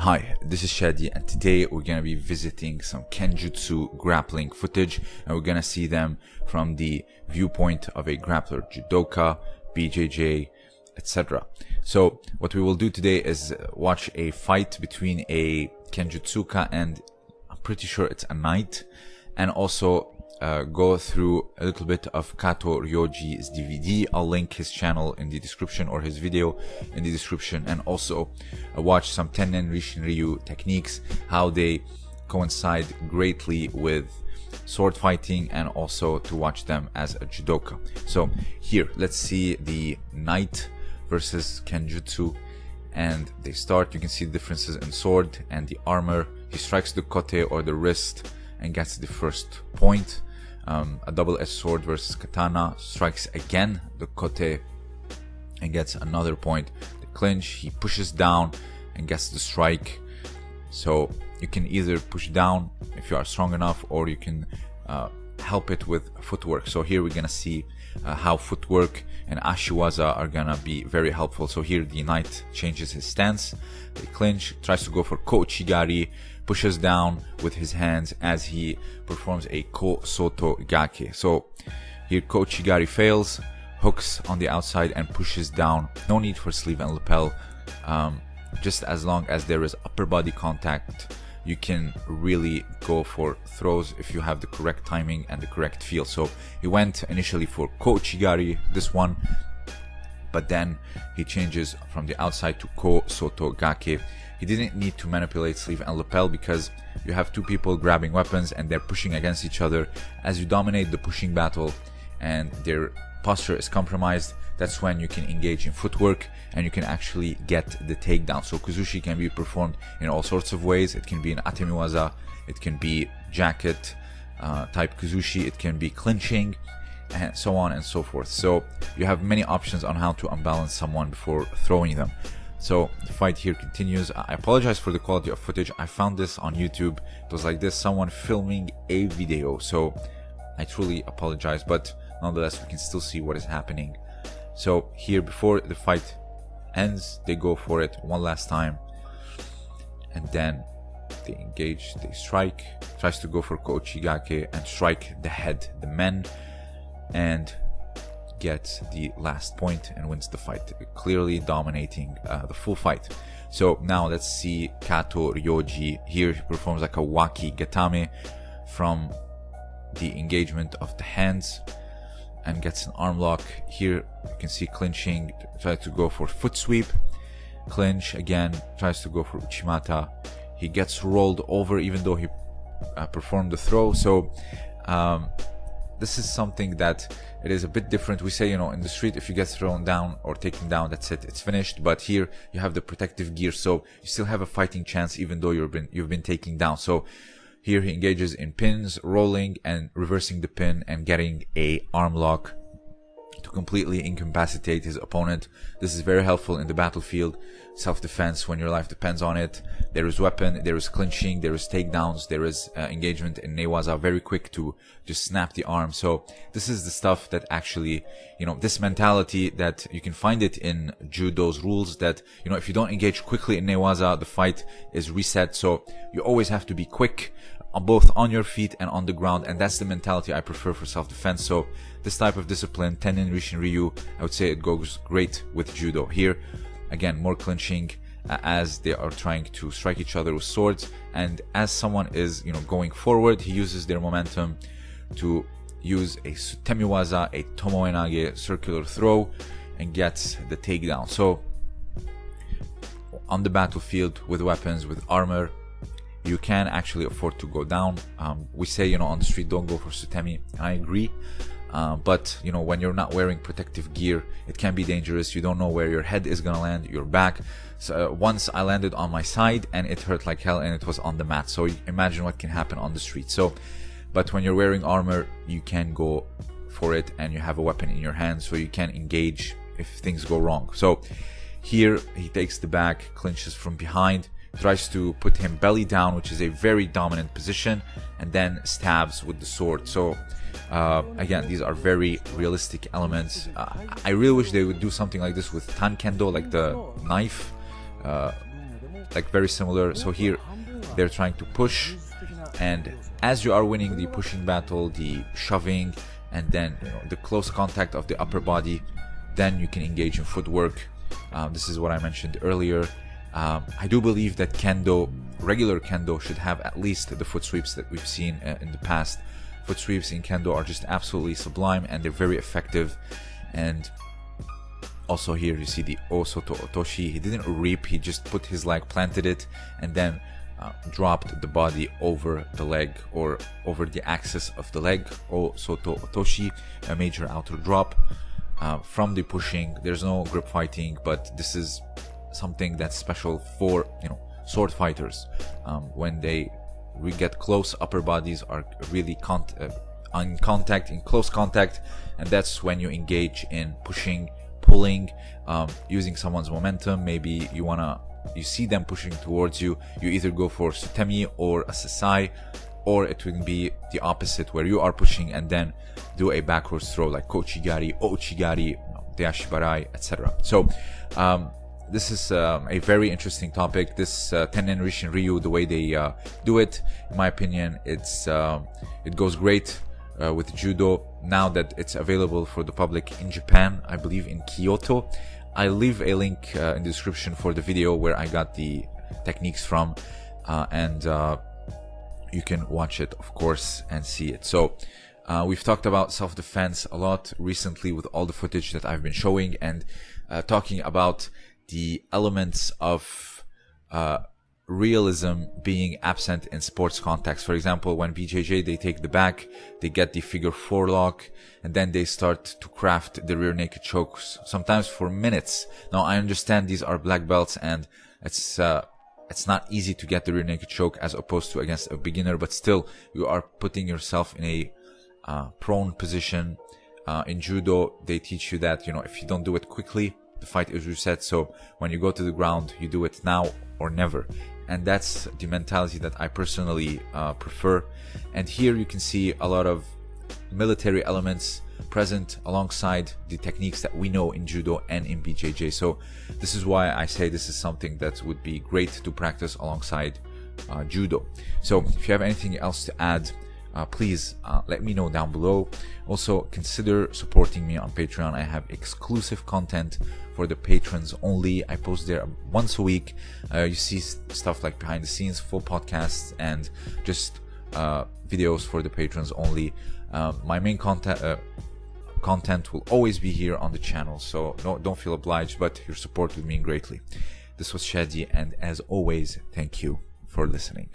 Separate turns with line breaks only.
Hi, this is Shadi and today we're gonna be visiting some Kenjutsu grappling footage and we're gonna see them from the viewpoint of a grappler, judoka, BJJ, etc. So what we will do today is watch a fight between a Kenjutsuka and I'm pretty sure it's a knight and also uh, go through a little bit of Kato Ryoji's DVD. I'll link his channel in the description or his video in the description and also uh, watch some Tennen Rishin Ryu techniques, how they coincide greatly with sword fighting and also to watch them as a judoka. So here, let's see the knight versus Kenjutsu and they start, you can see the differences in sword and the armor. He strikes the kote or the wrist and gets the first point. Um, a double-edged sword versus katana strikes again the kote and gets another point. The clinch he pushes down and gets the strike. So you can either push down if you are strong enough or you can uh, help it with footwork so here we're gonna see uh, how footwork and ashiwaza are gonna be very helpful so here the knight changes his stance the clinch tries to go for kouchigari pushes down with his hands as he performs a Ko Soto Gake. So here Kouchigari fails, hooks on the outside and pushes down. No need for sleeve and lapel. Um, just as long as there is upper body contact, you can really go for throws if you have the correct timing and the correct feel. So he went initially for Kouchigari, this one, but then he changes from the outside to Ko Soto Gake he didn't need to manipulate sleeve and lapel because you have two people grabbing weapons and they're pushing against each other. As you dominate the pushing battle and their posture is compromised, that's when you can engage in footwork and you can actually get the takedown. So Kuzushi can be performed in all sorts of ways. It can be an atemiwaza, it can be jacket uh, type Kuzushi, it can be clinching, and so on and so forth. So you have many options on how to unbalance someone before throwing them. So the fight here continues. I apologize for the quality of footage. I found this on YouTube. It was like this, someone filming a video. So I truly apologize, but nonetheless, we can still see what is happening. So here, before the fight ends, they go for it one last time. And then they engage, they strike, tries to go for Kochigake and strike the head, the men. And gets the last point and wins the fight, clearly dominating uh, the full fight. So now let's see Kato Ryoji. Here he performs like a Waki Gatame from the engagement of the hands and gets an arm lock. Here you can see clinching, tries to go for foot sweep. Clinch again, tries to go for Uchimata. He gets rolled over even though he uh, performed the throw. So um, this is something that it is a bit different. We say, you know, in the street, if you get thrown down or taken down, that's it, it's finished. But here you have the protective gear, so you still have a fighting chance, even though you've been you've been taken down. So here he engages in pins, rolling and reversing the pin, and getting a arm lock to completely incapacitate his opponent. This is very helpful in the battlefield, self-defense when your life depends on it. There is weapon, there is clinching, there is takedowns, there is uh, engagement in Newaza, very quick to just snap the arm. So this is the stuff that actually, you know, this mentality that you can find it in Judo's rules that, you know, if you don't engage quickly in Newaza, the fight is reset. So you always have to be quick both on your feet and on the ground and that's the mentality I prefer for self-defense so this type of discipline Tennen Rishin Ryu I would say it goes great with judo here again more clinching uh, as they are trying to strike each other with swords and as someone is you know going forward he uses their momentum to use a sutemiwaza a tomoenage circular throw and gets the takedown so on the battlefield with weapons with armor you can actually afford to go down. Um, we say, you know, on the street, don't go for Sutemi. I agree. Uh, but, you know, when you're not wearing protective gear, it can be dangerous. You don't know where your head is to land, your back. So uh, once I landed on my side and it hurt like hell and it was on the mat. So imagine what can happen on the street. So, but when you're wearing armor, you can go for it and you have a weapon in your hand so you can engage if things go wrong. So here he takes the back, clinches from behind tries to put him belly down, which is a very dominant position, and then stabs with the sword. So uh, again, these are very realistic elements. Uh, I really wish they would do something like this with Tan Tankendo, like the knife. Uh, like very similar. So here they're trying to push, and as you are winning the pushing battle, the shoving, and then you know, the close contact of the upper body, then you can engage in footwork. Um, this is what I mentioned earlier. Um, I do believe that kendo, regular kendo, should have at least the foot sweeps that we've seen uh, in the past. Foot sweeps in kendo are just absolutely sublime and they're very effective. And also here you see the Osoto Otoshi. He didn't reap, he just put his leg, planted it, and then uh, dropped the body over the leg or over the axis of the leg. Osoto Otoshi, a major outer drop. Uh, from the pushing, there's no grip fighting, but this is something that's special for you know sword fighters um, when they we get close upper bodies are really con- uh, on contact in close contact and that's when you engage in pushing pulling um, using someone's momentum. Maybe you want to you see them pushing towards you you either go for sutemi or a sasae or it would be the opposite where you are pushing and then do a backwards throw like kouchigari ouchigari deashibarai etc so um, this is um, a very interesting topic. This uh, Tennen Rishin Ryu, the way they uh, do it, in my opinion, it's uh, it goes great uh, with judo now that it's available for the public in Japan. I believe in Kyoto. I leave a link uh, in the description for the video where I got the techniques from, uh, and uh, you can watch it, of course, and see it. So. Uh, we've talked about self-defense a lot recently with all the footage that I've been showing and uh, talking about the elements of uh, realism being absent in sports context. For example, when BJJ they take the back, they get the figure four lock, and then they start to craft the rear naked chokes, sometimes for minutes. Now I understand these are black belts and it's uh, it's not easy to get the rear naked choke as opposed to against a beginner, but still you are putting yourself in a uh, prone position. Uh, in judo, they teach you that you know if you don't do it quickly, the fight is reset. So when you go to the ground, you do it now or never. And that's the mentality that I personally uh, prefer. And here you can see a lot of military elements present alongside the techniques that we know in judo and in BJJ. So this is why I say this is something that would be great to practice alongside uh, judo. So if you have anything else to add, uh, please uh, let me know down below. Also, consider supporting me on Patreon. I have exclusive content for the patrons only. I post there once a week. Uh, you see stuff like behind the scenes, full podcasts, and just uh, videos for the patrons only. Um, my main content uh, content will always be here on the channel, so no, don't feel obliged, but your support would mean greatly. This was Shadi, and as always, thank you for listening.